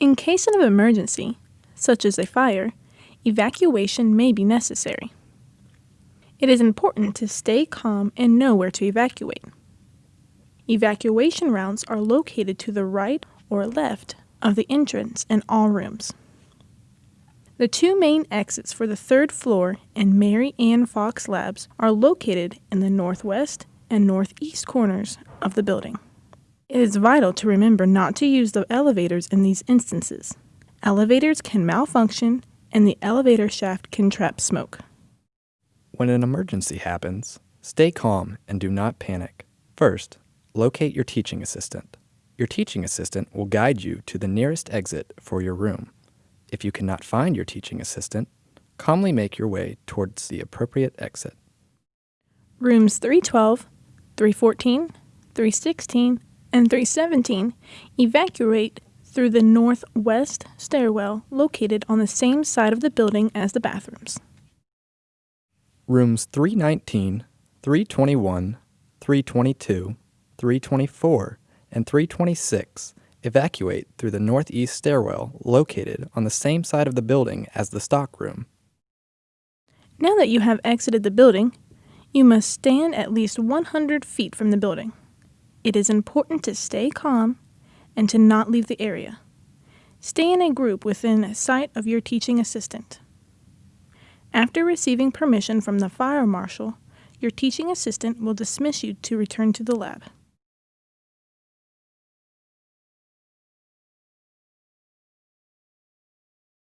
In case of emergency, such as a fire, evacuation may be necessary. It is important to stay calm and know where to evacuate. Evacuation rounds are located to the right or left of the entrance in all rooms. The two main exits for the third floor and Marye Anne Fox Labs are located in the northwest and northeast corners of the building. It is vital to remember not to use the elevators in these instances. Elevators can malfunction and the elevator shaft can trap smoke. When an emergency happens, stay calm and do not panic. First, locate your teaching assistant. Your teaching assistant will guide you to the nearest exit for your room. If you cannot find your teaching assistant, calmly make your way towards the appropriate exit. Rooms 312, 314, 316, and 317 evacuate through the northwest stairwell located on the same side of the building as the bathrooms. Rooms 319, 321, 322, 324, and 326 evacuate through the northeast stairwell located on the same side of the building as the stockroom. Now that you have exited the building, you must stand at least 100 feet from the building. It is important to stay calm and to not leave the area. Stay in a group within sight of your teaching assistant. After receiving permission from the fire marshal, your teaching assistant will dismiss you to return to the lab.